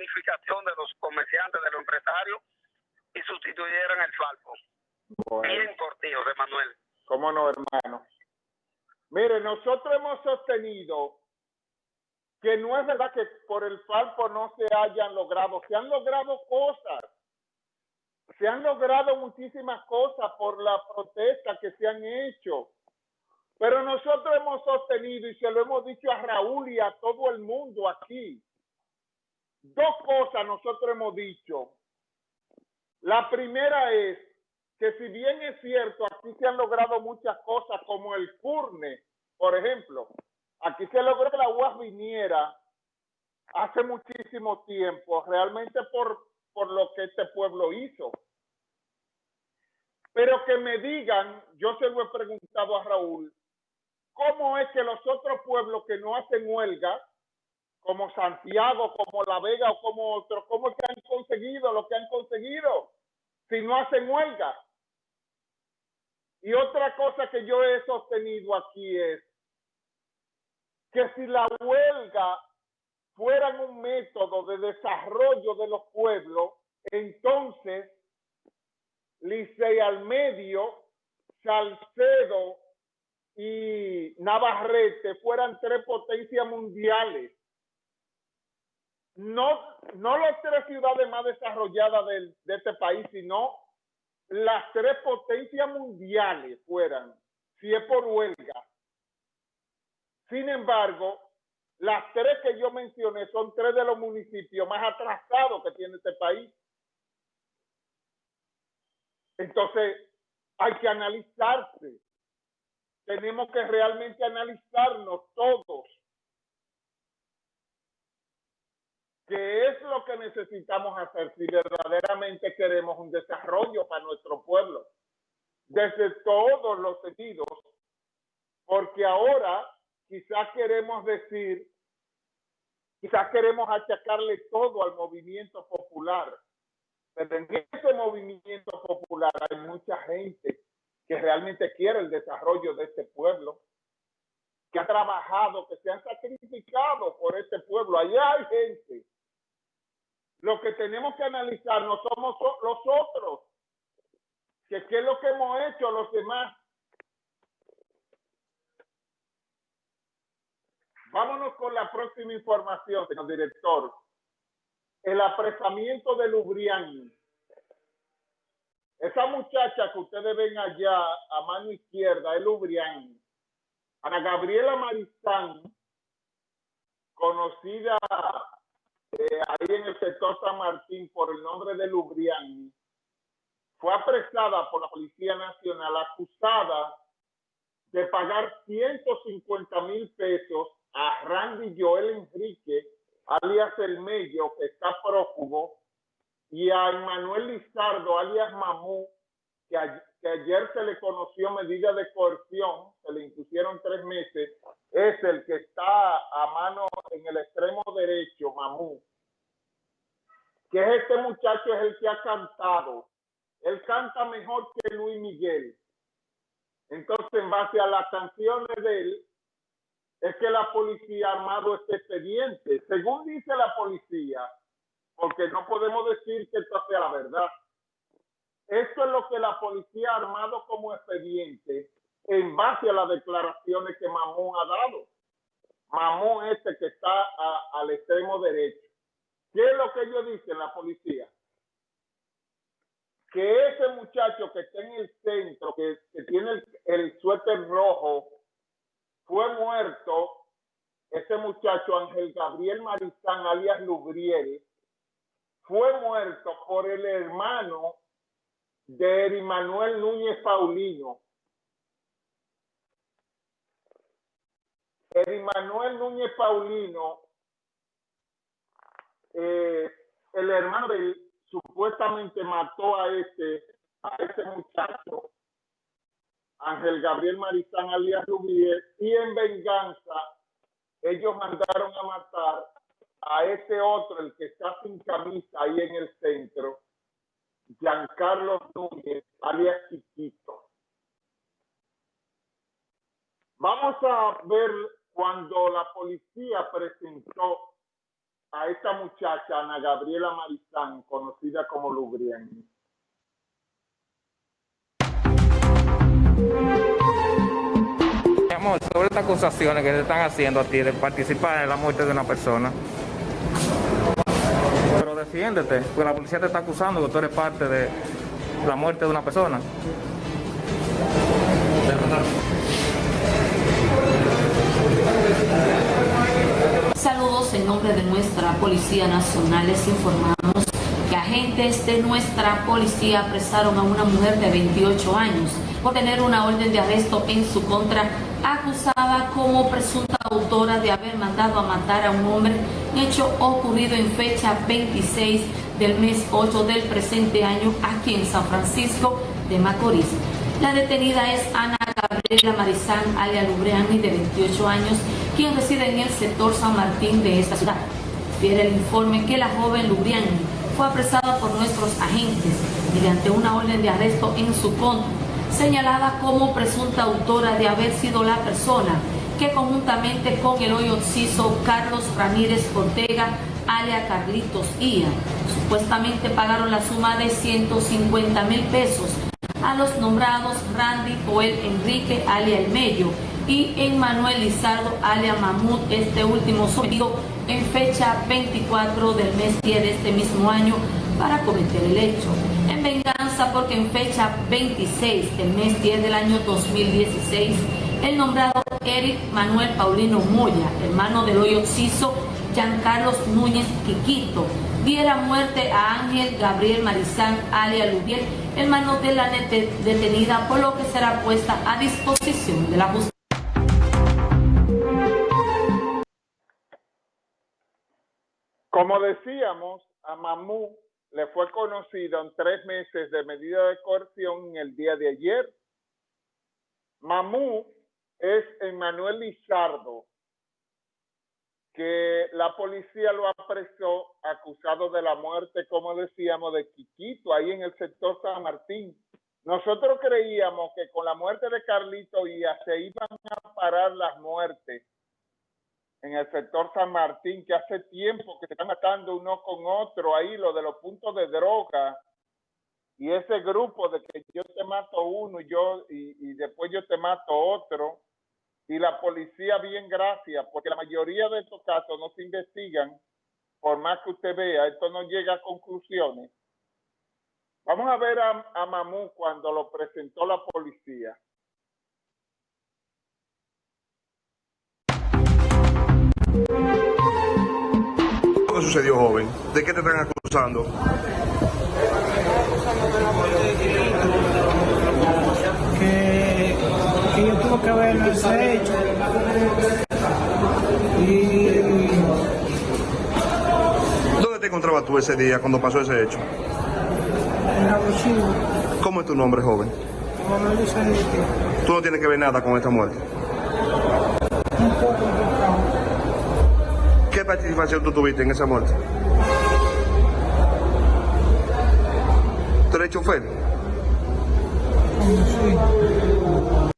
unificación de los comerciantes, de los empresarios y sustituyeran el falco. Bien cortijo, de Manuel. ¿Cómo no, hermano? Mire, nosotros hemos sostenido que no es verdad que por el falco no se hayan logrado, se han logrado cosas, se han logrado muchísimas cosas por la protesta que se han hecho, pero nosotros hemos sostenido y se lo hemos dicho a Raúl y a todo el mundo aquí, dos cosas nosotros hemos dicho. La primera es que si bien es cierto, aquí se han logrado muchas cosas como el CURNE, por ejemplo, aquí se logró que la UAS viniera hace muchísimo tiempo, realmente por, por lo que este pueblo hizo. Pero que me digan, yo se lo he preguntado a Raúl, ¿cómo es que los otros pueblos que no hacen huelga, como Santiago, como La Vega o como otros, cómo es que han conseguido lo que han conseguido si no hacen huelga? Y otra cosa que yo he sostenido aquí es que si la huelga fuera un método de desarrollo de los pueblos, entonces Licey al medio, Salcedo y Navarrete fueran tres potencias mundiales. No, no las tres ciudades más desarrolladas de este país, sino las tres potencias mundiales fueran, si es por huelga. Sin embargo, las tres que yo mencioné son tres de los municipios más atrasados que tiene este país. Entonces, hay que analizarse. Tenemos que realmente analizarnos todos ¿Qué es lo que necesitamos hacer si verdaderamente queremos un desarrollo para nuestro pueblo? Desde todos los sentidos, porque ahora quizás queremos decir, quizás queremos achacarle todo al movimiento popular, pero en ese movimiento popular hay mucha gente que realmente quiere el desarrollo de este pueblo, que ha trabajado, que se han sacrificado por este pueblo. Allá hay gente lo que tenemos que analizar no somos los otros, que qué es lo que hemos hecho los demás. Vámonos con la próxima información, señor director. El apresamiento de Lubrián. Esa muchacha que ustedes ven allá a mano izquierda es Lubrián. Ana Gabriela Maristán, conocida eh, ahí en el sector San Martín por el nombre de Lubriani, fue apresada por la Policía Nacional acusada de pagar 150 mil pesos a Randy Joel Enrique, alias El Mello, que está prófugo, y a Manuel Lizardo, alias Mamú, que, que, ayer se le conoció medida de coerción, se le impusieron tres meses, es el que está a mano el extremo derecho, Mamú, que es este muchacho es el que ha cantado. Él canta mejor que Luis Miguel. Entonces, en base a las canciones de él, es que la policía armado este expediente. Según dice la policía, porque no podemos decir que esto sea la verdad. Esto es lo que la policía armado como expediente en base a las declaraciones que Mamón ha dado. Mamón este que está al extremo derecho. ¿Qué es lo que ellos dicen, la policía? Que ese muchacho que está en el centro, que, tiene el, suéter rojo, fue muerto. Ese muchacho, Ángel Gabriel Marizán, alias Lubriel, fue muerto por el hermano de Manuel Núñez Paulino. Eri Manuel Núñez Paulino eh, el hermano de supuestamente mató a este, a ese muchacho, Ángel Gabriel Marizán alias Rubier, y en venganza ellos mandaron a matar a ese otro, el que está sin camisa ahí en el centro, Giancarlo Núñez, alias Chiquito. Vamos a ver cuando la policía presentó a esta muchacha, Ana Gabriela Marizán, conocida como Lubriani. Mi amor, sobre estas acusaciones que te están haciendo a ti de participar en la muerte de una persona. Pero defiéndete, porque la policía te está acusando que tú eres parte de la muerte de una persona. Nombre de nuestra Policía Nacional. Les informamos que agentes de nuestra policía apresaron a una mujer de 28 años por tener una orden de arresto en su contra, acusada como presunta autora de haber mandado a matar a un hombre, hecho ocurrido en fecha 26 del mes 8 del presente año aquí en San Francisco de Macorís. La detenida es Ana Gabriela Marizán, alia Lubreani, de 28 años, quien reside en el sector San Martín de esta ciudad. Fiere el informe que la joven Lubriani fue apresada por nuestros agentes mediante una orden de arresto en su contra, señalada como presunta autora de haber sido la persona que conjuntamente con el hoy occiso Carlos Ramírez Ortega, alia Carlitos Ia, supuestamente pagaron la suma de 150 mil pesos a los nombrados Randy Joel Enrique alia El Mello y Emmanuel Lizardo alia Mamut, este último sometido en fecha 24 del mes 10 de este mismo año para cometer el hecho. En venganza porque en fecha 26 del mes 10 del año 2016, el nombrado Eric Manuel Paulino Moya, hermano del hoy occiso Giancarlos Núñez Quiquito, diera muerte a Ángel Gabriel Marizán alia Lubiel, hermano de la detenida, por lo que será puesta a disposición de la justicia. Como decíamos, a Mamú le fue conocido en tres meses de medida de coerción el día de ayer. Mamú es Emmanuel Lizardo, que la policía lo apresó acusado de la muerte, como decíamos, de Quiquito, ahí en el sector San Martín. Nosotros creíamos que con la muerte de Carlito Ia se iban a parar las muertes en el sector San Martín, que hace tiempo que se están matando uno con otro ahí, lo de los puntos de droga, y ese grupo de que yo te mato uno y yo y, y después yo te mato otro, y la policía bien gracias, porque la mayoría de estos casos no se investigan, por más que usted vea, esto no llega a conclusiones. Vamos a ver a, a Mamú cuando lo presentó la policía. Sucedió, joven? ¿De qué te están acusando? que, que yo tuve que ver ese hecho y ¿Dónde te encontrabas tú ese día cuando pasó ese hecho? en la cocina ¿Cómo es tu nombre, joven? Tú no tienes que ver nada con esta muerte. un poco complicado ¿Qué participación tú tuviste en esa muerte? ¿Tú eres chofer? sí